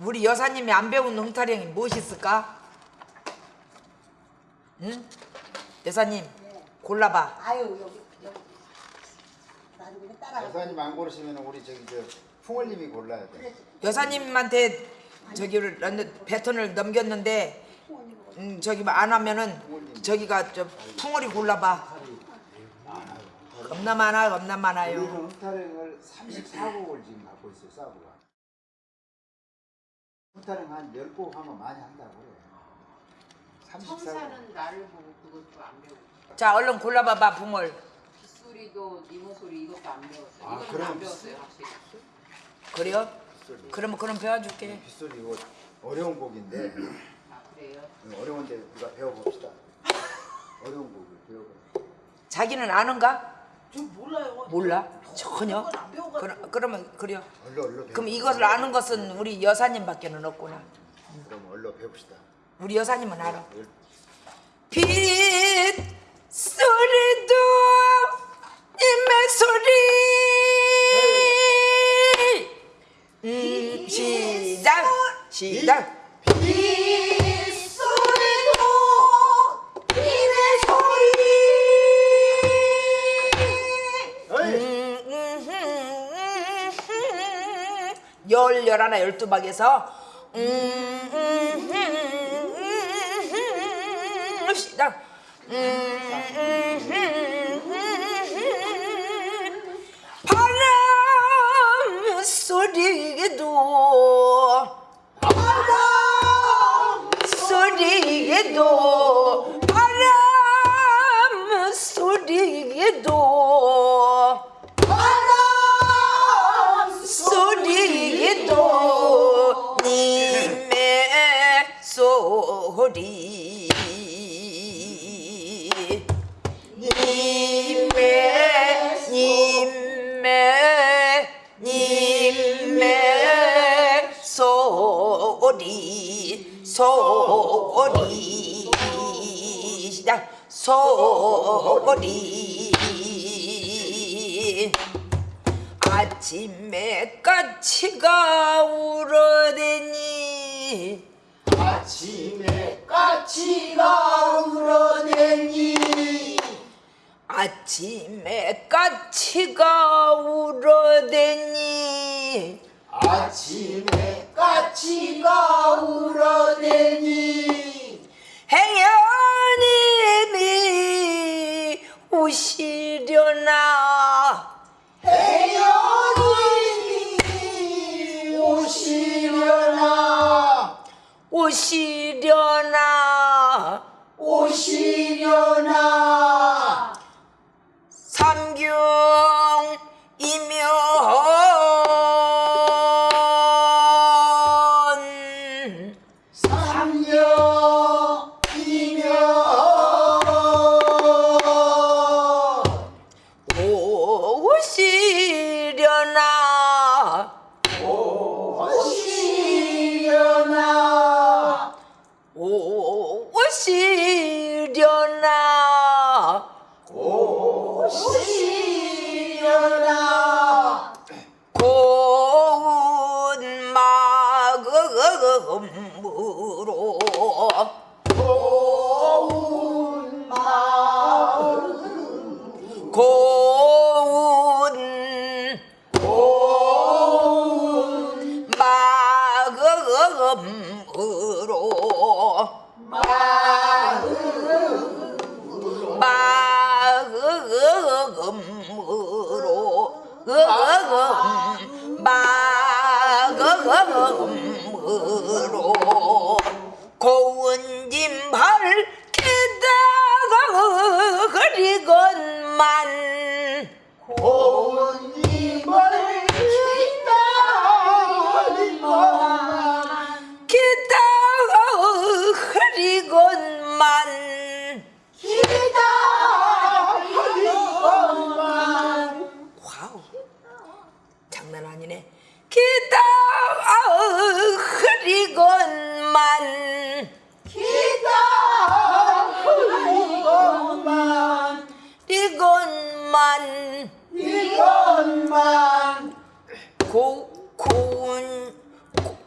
우리 여사님이 안 배운 흥타령이 무엇이 있을까? 응? 여사님 골라봐. 아유 여기 여기 나도 그냥 따라가. 여사님 안 고르시면 우리 저기 저 풍월님이 골라야 돼. 여사님한테 저기를 배턴을 넘겼는데 음, 저기 뭐안 하면은 저기가 저 풍월이 골라봐. 겁나 많아 겁나 많아요. 우리는 흥타령을 34곡을 지금 갖고 있어요, 사부가. 흥타령 한 10곡 하면 많이 한다고 그래. 34곡. 청사는 나를 보고 그것도 안 배우고 자 얼른 골라봐봐 풍월. 빗소리도 이모 소리 이것도 안 배웠어요. 아, 이거는 그럼 안 배웠어요 확실히. 그래요? 빗소리. 그러면 그럼 배워줄게. 빗소리 이거 어려운 곡인데 아 그래요? 어려운데 우리가 배워봅시다. 어려운 곡을 배워봐. 자기는 아는가? 저 몰라요. 몰라 전혀. 그러, 그러면 그래요. 얼른 얼른. 그럼 이것을 아는 것은 우리 여사님밖에는 없구나. 그럼 얼른 배웁시다. 우리 여사님은 알아. 열- 빛 소리도 임의 소리. 음 시작 시작. 빗 열 열하나 열두 박에서 음, 시작. 바람 소리 소리 아침에 까치가 울어대니. 아침에 까치가 울어대니. 아침에 까치가 울어대니 아침에 까치가 울어대니 행여님이 오시려나? 태연이 오시려나? 오시려나? 오시려나 3년.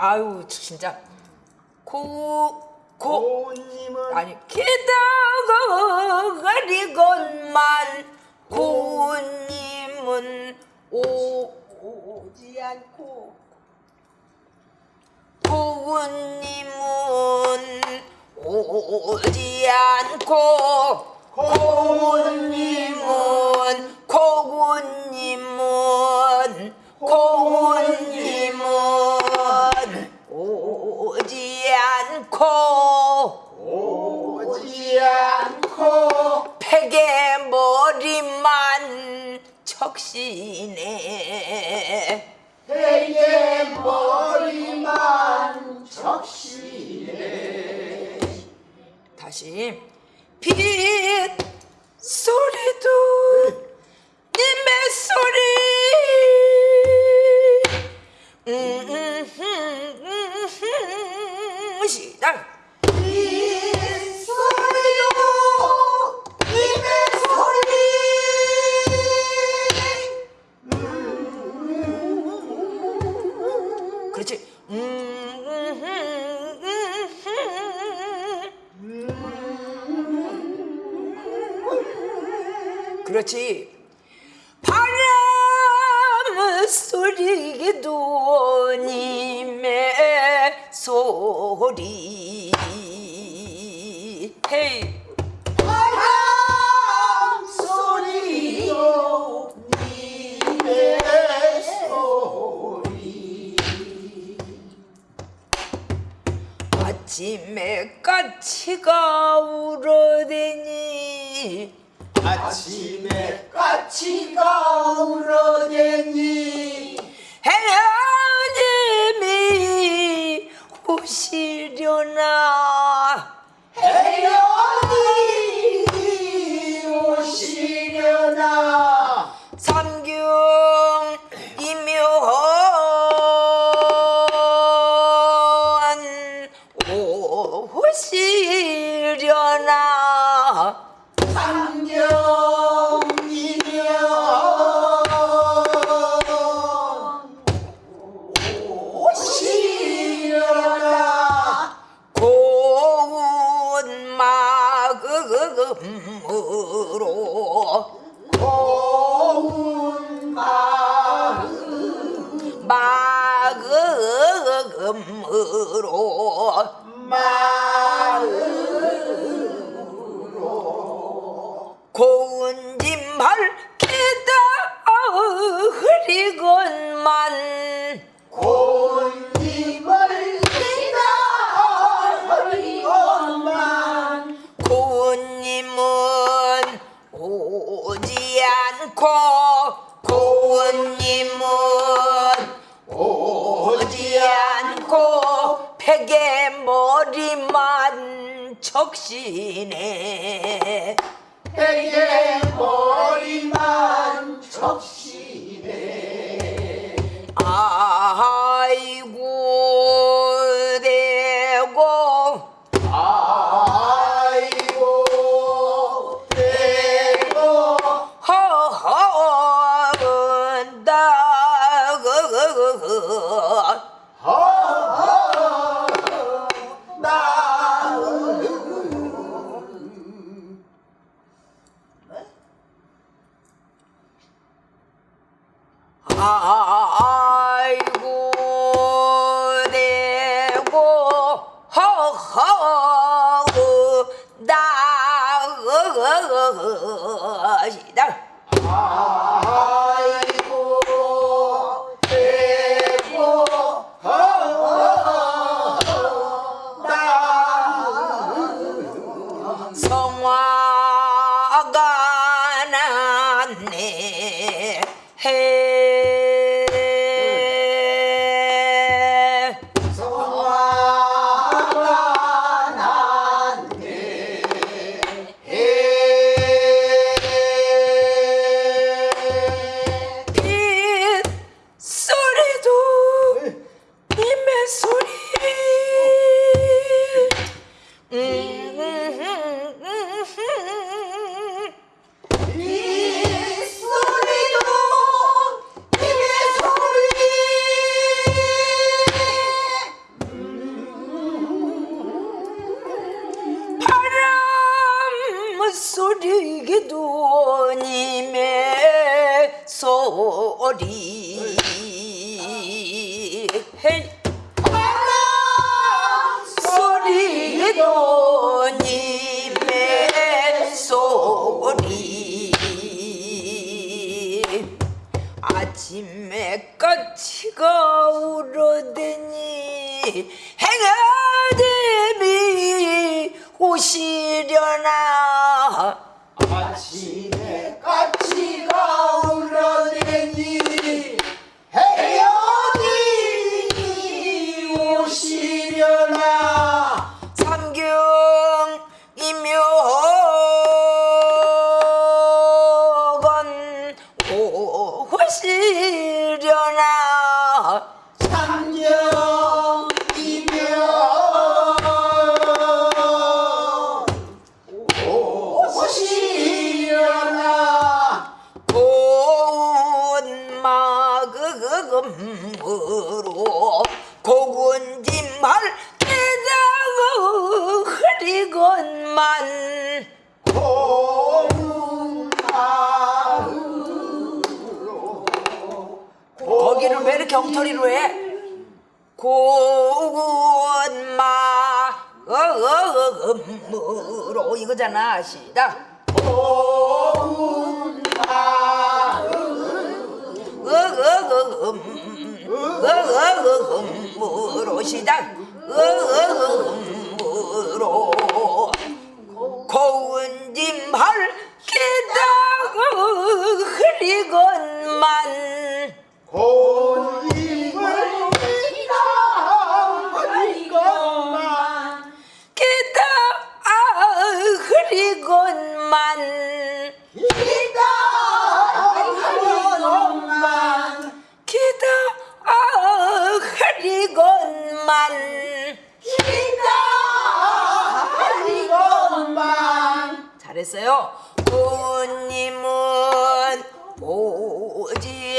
아유 진짜. 고 고. 고운님은 아니 기다가리건만 고님은 오 오지 않고. 고님은 오지 않고. 고님은 고님은 고님은 오지 않고 오지 않고 베개 머리만 적시네 그렇지. 바람 소리 도 님의 소리. 헤이. 바람 소리 도 님의 소리. 아침에 까치가 울어대니 아침에 까치가 울어대니 해녀님이 오시려나? 해연이 오시려나? 삼경 이묘한 오시려나 마음으로. 마음으로. 고 되게 머 아이고 소리 헬 엉터리로 해. 고운 마음으로. 이거잖아. 시다 고운 마음으로. 시다 음으로. 고운 짐하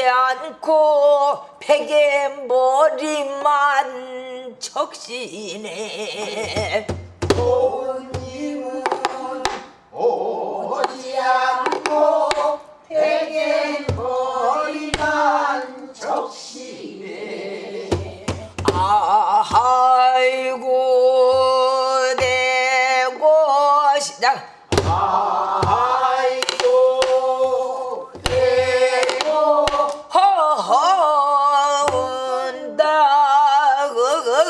않고 베개 머리만 적시네. 손님은 오지 않고 베개 머리만 적시네. 아하.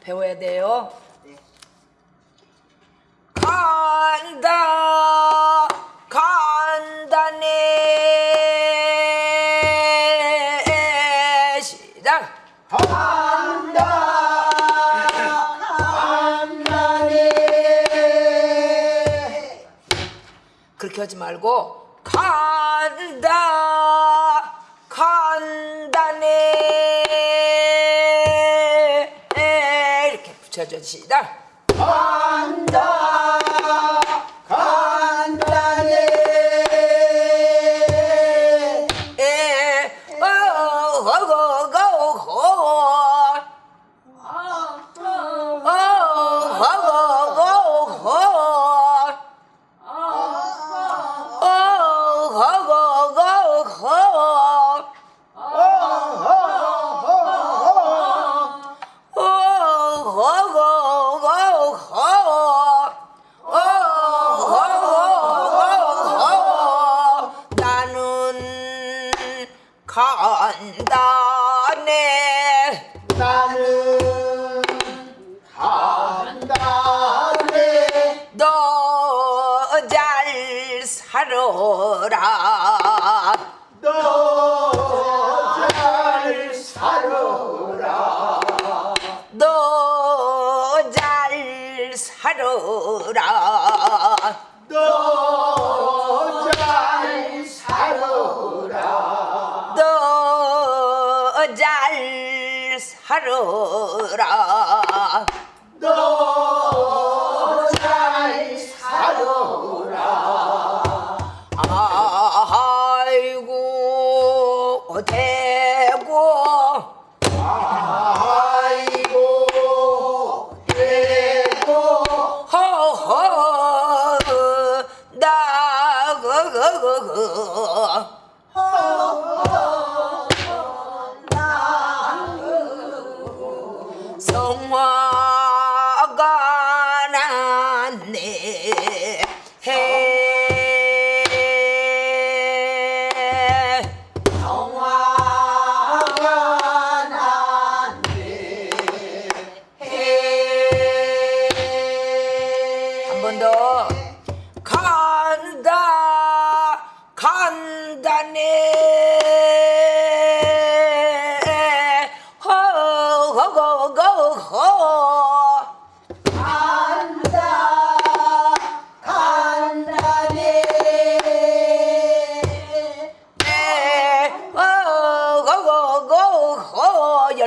배워야 돼요. 간다 간다네. 시작. 간다 간다네. 그렇게 하지 말고 간다. publicidad. 하여라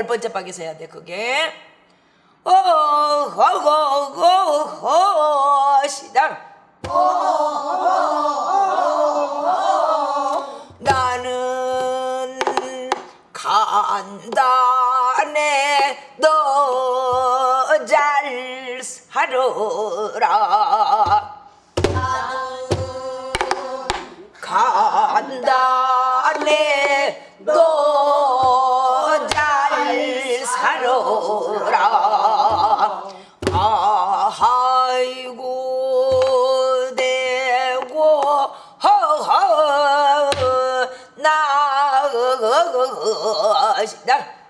열 번째 박에서 해야 돼 그게. 오호호호호 시작. 나는 간단해. 너잘 살아라. 아이씨, 날.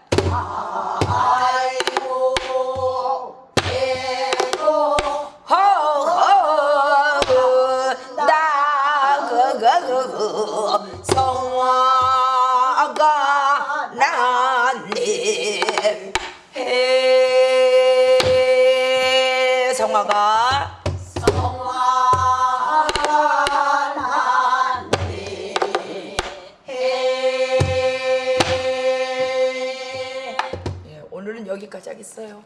있어요.